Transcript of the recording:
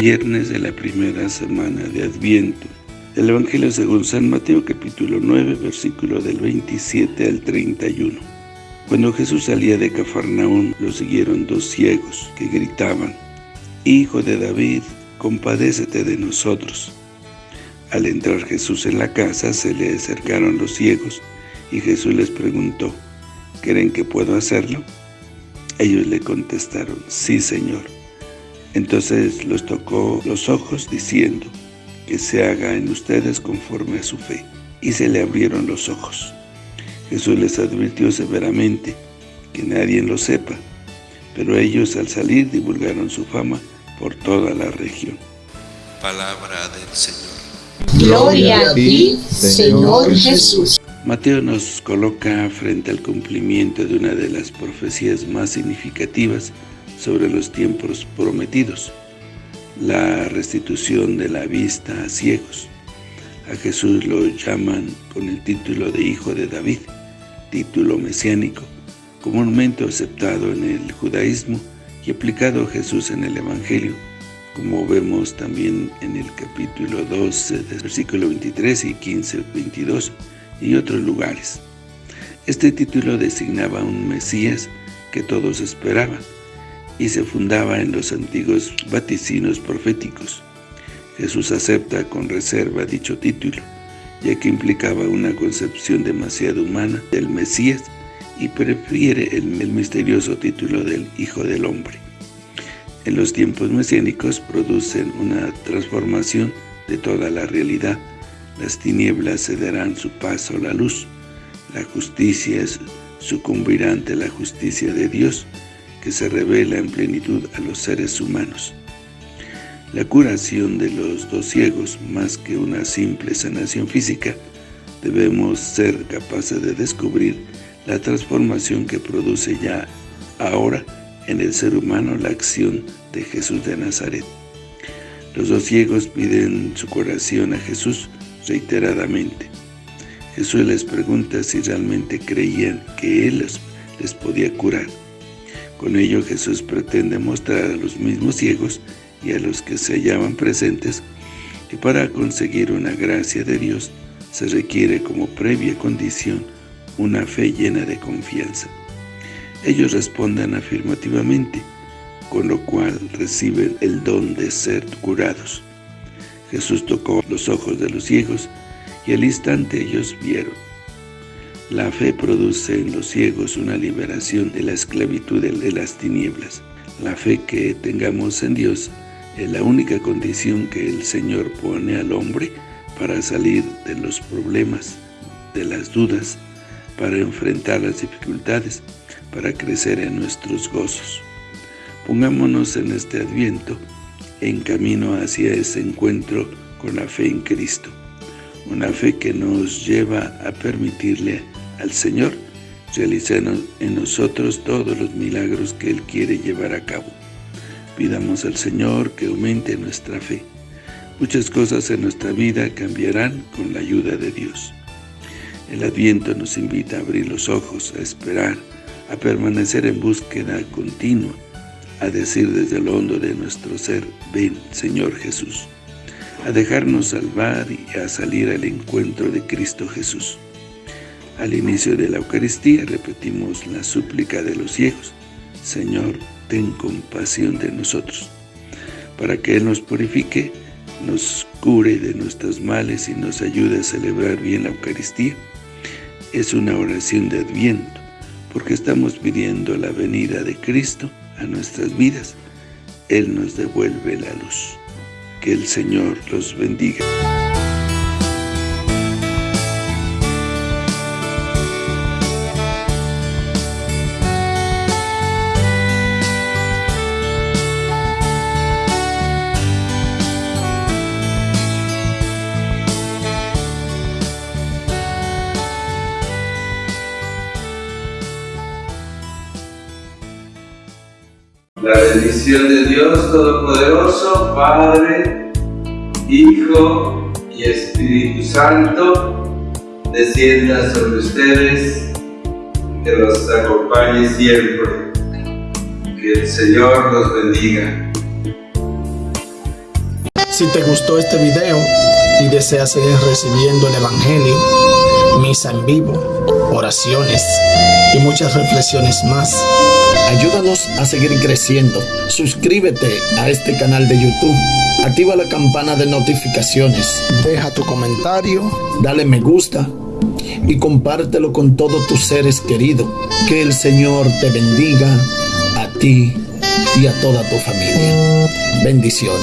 Viernes de la primera semana de Adviento. El Evangelio según San Mateo capítulo 9, versículo del 27 al 31. Cuando Jesús salía de Cafarnaún, lo siguieron dos ciegos que gritaban, Hijo de David, compadécete de nosotros. Al entrar Jesús en la casa, se le acercaron los ciegos, y Jesús les preguntó, ¿creen que puedo hacerlo? Ellos le contestaron, sí, Señor. Entonces los tocó los ojos, diciendo, que se haga en ustedes conforme a su fe. Y se le abrieron los ojos. Jesús les advirtió severamente, que nadie lo sepa, pero ellos al salir divulgaron su fama por toda la región. Palabra del Señor. Gloria a ti, Señor Jesús. Mateo nos coloca frente al cumplimiento de una de las profecías más significativas sobre los tiempos prometidos, la restitución de la vista a ciegos. A Jesús lo llaman con el título de Hijo de David, título mesiánico, comúnmente aceptado en el judaísmo y aplicado a Jesús en el Evangelio, como vemos también en el capítulo 12, versículo 23 y 15, 22, y otros lugares. Este título designaba un Mesías que todos esperaban, y se fundaba en los antiguos vaticinos proféticos. Jesús acepta con reserva dicho título, ya que implicaba una concepción demasiado humana del Mesías y prefiere el, misterioso título del Hijo del Hombre. En los tiempos mesiánicos producen una transformación de toda la realidad. Las tinieblas cederán su paso a la luz. La justicia sucumbirá ante la justicia de Dios, que se revela en plenitud a los seres humanos. La curación de los dos ciegos, más que una simple sanación física, debemos ser capaces de descubrir la transformación que produce ya ahora en el ser humano la acción de Jesús de Nazaret. Los dos ciegos piden su curación a Jesús reiteradamente. Jesús les pregunta si realmente creían que Él les podía curar. Con ello Jesús pretende mostrar a los mismos ciegos y a los que se hallaban presentes que para conseguir una gracia de Dios se requiere como previa condición una fe llena de confianza. Ellos responden afirmativamente, con lo cual reciben el don de ser curados. Jesús tocó los ojos de los ciegos y al instante ellos vieron. La fe produce en los ciegos una liberación de la esclavitud de las tinieblas. La fe que tengamos en Dios es la única condición que el Señor pone al hombre para salir de los problemas, de las dudas, para enfrentar las dificultades, para crecer en nuestros gozos. Pongámonos en este Adviento en camino hacia ese encuentro con la fe en Cristo, una fe que nos lleva a permitirle al Señor, realizar en nosotros todos los milagros que Él quiere llevar a cabo. Pidamos al Señor que aumente nuestra fe. Muchas cosas en nuestra vida cambiarán con la ayuda de Dios. El Adviento nos invita a abrir los ojos, a esperar, a permanecer en búsqueda continua, a decir desde el hondo de nuestro ser, ven, Señor Jesús, a dejarnos salvar y a salir al encuentro de Cristo Jesús. Al inicio de la Eucaristía repetimos la súplica de los ciegos, Señor, ten compasión de nosotros, para que Él nos purifique, nos cure de nuestros males y nos ayude a celebrar bien la Eucaristía. Es una oración de Adviento, porque estamos pidiendo la venida de Cristo a nuestras vidas. Él nos devuelve la luz. Que el Señor los bendiga. La bendición de Dios Todopoderoso, Padre, Hijo y Espíritu Santo, descienda sobre ustedes, que los acompañe siempre. Que el Señor los bendiga. Si te gustó este video y deseas seguir recibiendo el Evangelio, misa en vivo, oraciones y muchas reflexiones más, ayúdanos a seguir creciendo. Suscríbete a este canal de YouTube. Activa la campana de notificaciones. Deja tu comentario, dale me gusta y compártelo con todos tus seres queridos. Que el Señor te bendiga a ti y a toda tu familia. Bendiciones.